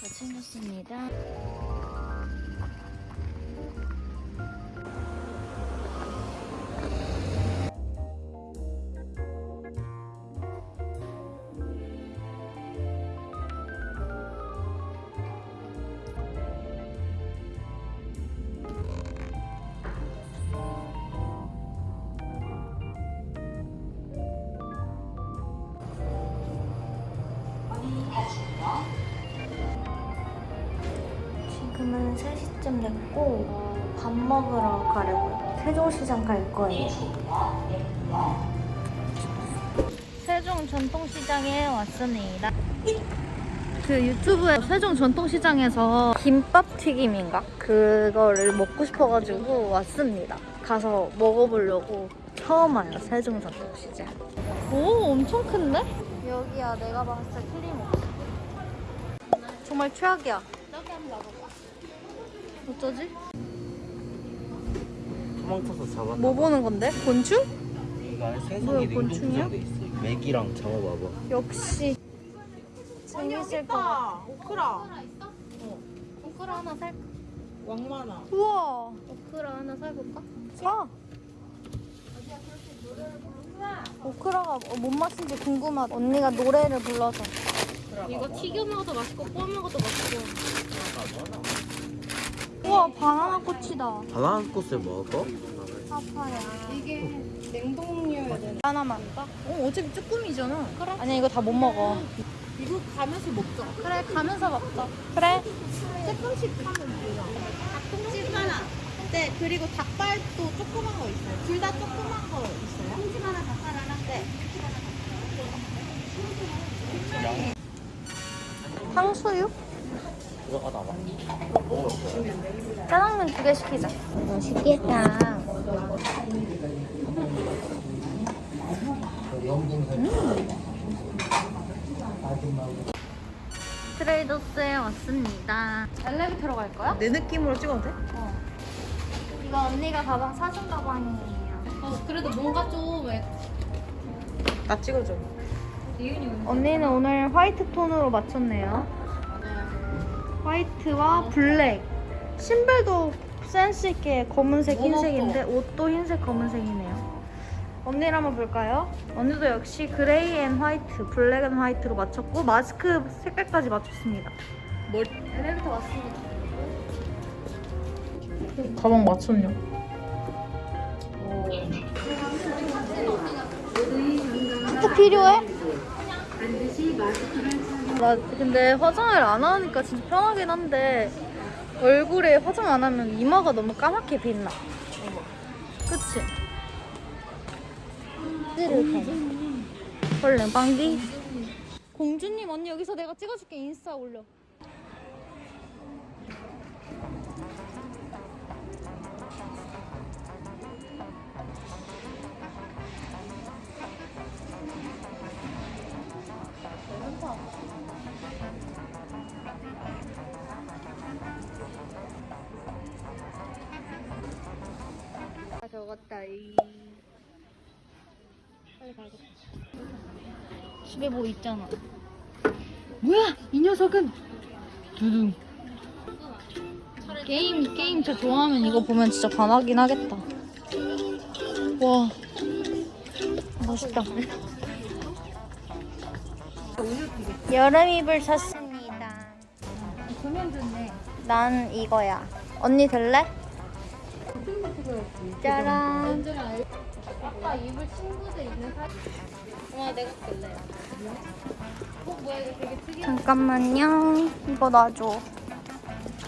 다 챙겼습니다. 지금은 3시쯤 됐고 어, 밥 먹으러 가려고요. 세종시장 갈 거예요. 세종 전통시장에 왔습니다. 그 유튜브에 세종 전통시장에서 김밥 튀김인가? 그거를 먹고 싶어가지고 왔습니다. 가서 먹어보려고 처음 와요, 세종 전통시장. 오, 엄청 큰데? 여기야, 내가 봤을 때 틀림없어. 정말 최악이야. 어쩌지? 도망쳐서 잡아. 뭐 보는 건데? 곤충? 이거 안에 생선이 곤충이야? 있어. 맥이랑 잡아봐봐. 역시 재밌을 것 같아. 오크라 오크라 하나 살까? 왕만화 우와. 오크라 하나 사볼까? 사. 오크라가 어, 뭔 맛인지 궁금하다. 언니가 노래를 불러서. 이거 튀겨 먹어도 맛있고 구워 먹어도 맛있고 우와 바나나 꽃이다. 바나나 꽃을 먹어? 파파야. 이게 냉동류여야 되나? 하나만 까? 어 어차피 쭈꾸미잖아. 그래. 아니 이거 다 못 먹어. 이거 가면서 먹자 그래 가면서 먹자. 그래. 조금씩 하면 돼요 닭통집 하나 네 그리고 닭발도 조그만 거 있어요 둘 다 조그만 거 있어요 통집 하나 닭발 하나 네 탕수육? 들어가다 봐. 짜장면 두 개 시키자. 맛있겠다. 트레이더스에 왔습니다. 엘리베이터로 갈 거야? 내 느낌으로 찍어도 돼? 어. 이거 언니가 가방 사준 가방이에요. 어, 그래도 뭔가 좀나 찍어줘 언니는 오늘 white 톤으로 맞췄네요. white와 black. 신발도 센스 있게 검은색, 뭐 흰색인데 옷도 흰색, 검은색이네요. 언니를 한번 볼까요? 언니도 역시 gray and white, black and white로 맞췄고 마스크 색깔까지 맞췄습니다. 뭘 엘리베이터 왔습니다. 가방 맞췄냐? 또 필요해? 나 근데 화장을 안 하니까 진짜 편하긴 한데 얼굴에 화장 안 하면 이마가 너무 까맣게 빛나. 그치? 얼른 방귀. 공주님 언니 여기서 내가 찍어줄게 인스타 올려. 집에 뭐 있잖아. 뭐야 이 녀석은? 두둥. 게임 게임 저 좋아하면 이거 보면 진짜 반하긴 하겠다. 와 멋있다. 여름 이불 샀습니다. 조명 좋네 난 이거야. 언니 들래? 짜란. 아까 입을 친구들 있는 사진 엄마 내가 끌래 어 뭐야 이거 되게 특이한 잠깐만요. 이거 놔줘.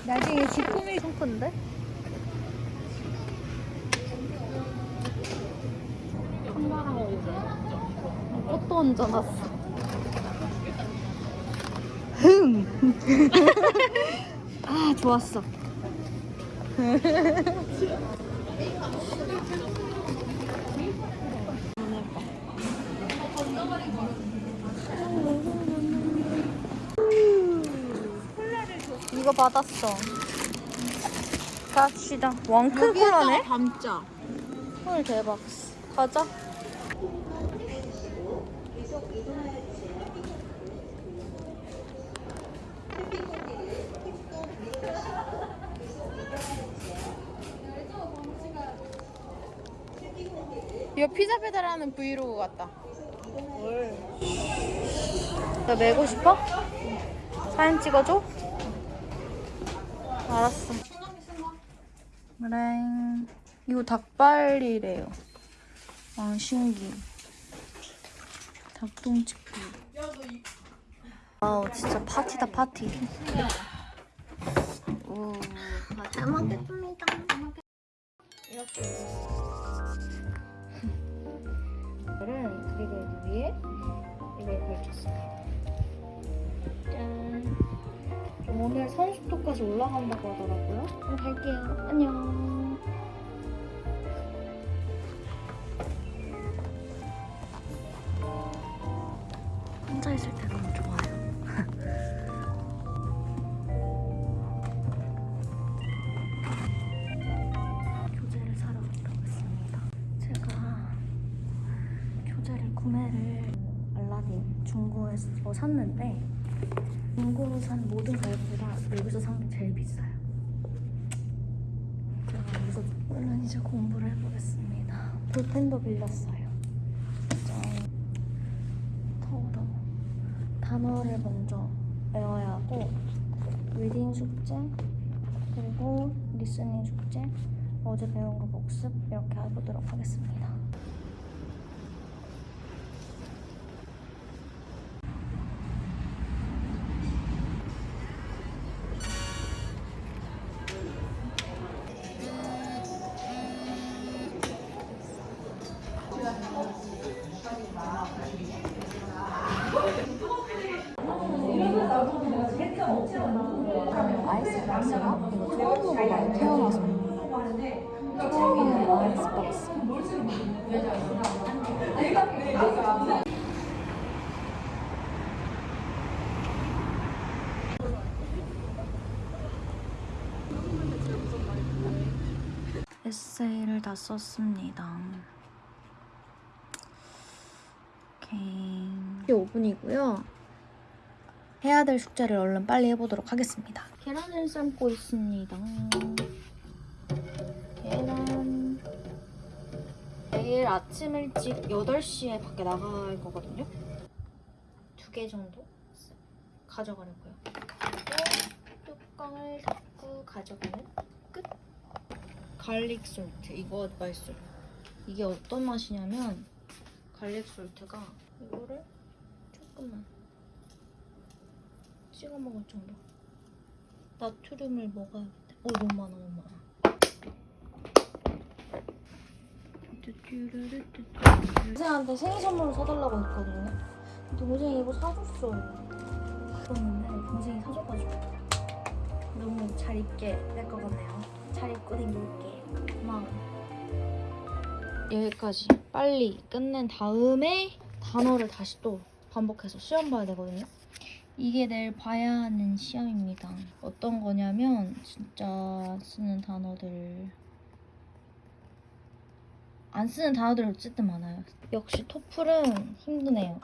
나중에 집 꾸밀 상품인데? 꽃도 얹어놨어. 흥! 아, 좋았어. 이거 받았어. 갑시다. 왕큰 코라네? 감자. 헐, 대박. 가자. 이거 피자 배달하는 브이로그 같다. 나 메고 싶어? 사진 찍어줘? 알았어. 그래. 이거 닭발이래요. 아, 신기. 닭똥집기. 아우, 진짜 파티다, 파티. 오, 잘 먹겠습니다. 이렇게 이거를 그리고 위에 이걸 걸쳤어요. 짠. 좀 오늘 선수도까지 올라간다고 하더라고요. 그럼 갈게요. 안녕. 혼자 있을 때 너무 좋아요. 구매를 알라딘 중고에서 샀는데 중고로 산 모든 가격보다 여기서 산 게 제일 비싸요. 제가 여기서 얼른 이제 공부를 해보겠습니다. 볼펜도 빌렸어요. 짠. 더워. 단어를 먼저 외워야 하고 reading 숙제 그리고 listening 숙제 어제 배운 거 복습 이렇게 해보도록 하겠습니다. 에세이를 다 썼습니다 오케이 5분이고요 해야 될 숙제를 얼른 빨리 해보도록 하겠습니다. 계란을 삶고 있습니다. 계란. 내일 아침 일찍 8시에 밖에 나갈 거거든요. 두 개 정도 가져가려고요. 그리고 뚜껑을 닫고 가져가는 끝. garlic salt. 이거 맛있어요. 이게 어떤 맛이냐면 garlic salt가 이거를 조금만 찍어 먹을 정도. 나트륨을 먹어야겠다. 오 너무 많아 너무 많아. 동생한테 생일 선물로 사달라고 했거든요. 동생이 이거 사줬어요. 그랬는데 동생이 사줘가지고 너무 잘 입게 될 것 같네요. 잘 입고 다닐게. 고마워. 여기까지 빨리 끝낸 다음에 단어를 다시 또 반복해서 시험 봐야 되거든요. 이게 내일 봐야 하는 시험입니다. 어떤 거냐면 진짜 쓰는 단어들 안 쓰는 단어들이 어쨌든 많아요. 역시 토플은 힘드네요.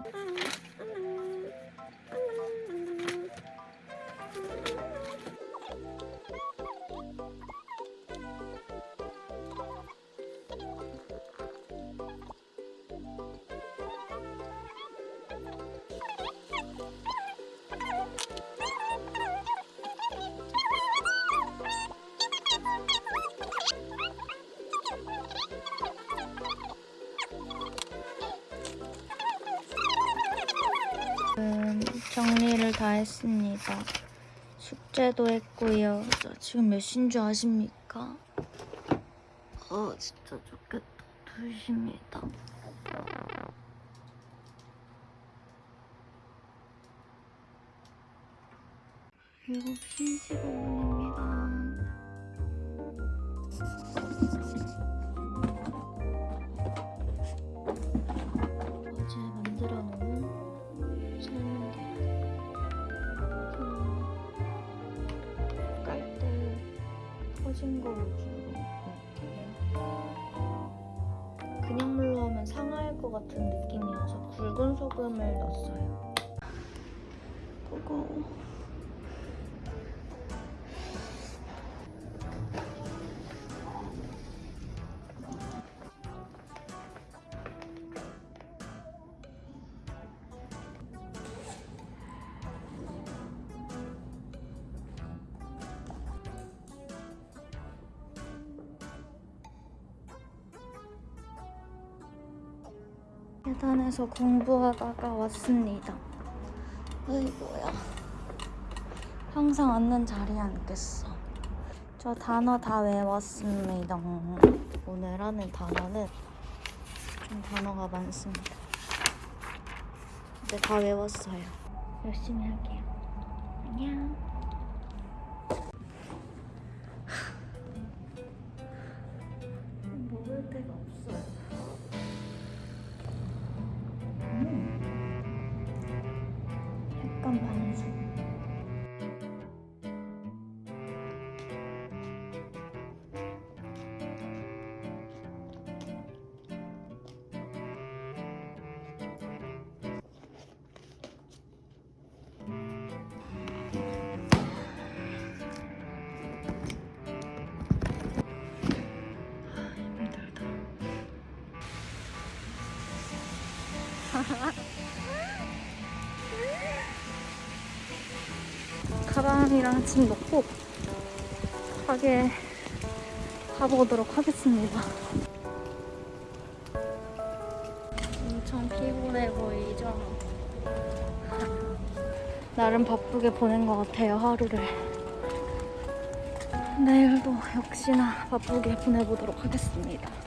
정리를 다 했습니다. 숙제도 했고요. 자, 지금 몇 시인 줄 아십니까? 어, 진짜 좋겠다. 2시입니다. 일곱 시 15분입니다. 터진 거 위주로 그냥 물로 하면 상할 것 같은 느낌이어서 굵은 소금을 넣었어요 계단에서 공부하다가 왔습니다. 아이고야. 항상 앉는 자리에 앉겠어. 저 단어 다 외웠습니다. 오늘 하는 단어는 좀 단어가 많습니다. 근데 다 외웠어요. 열심히 할게요. 안녕. 가방이랑 짐 넣고 가게 가보도록 하겠습니다. 엄청 피곤해 보이죠? 나름 바쁘게 보낸 것 같아요, 하루를. 내일도 역시나 바쁘게 보내보도록 하겠습니다.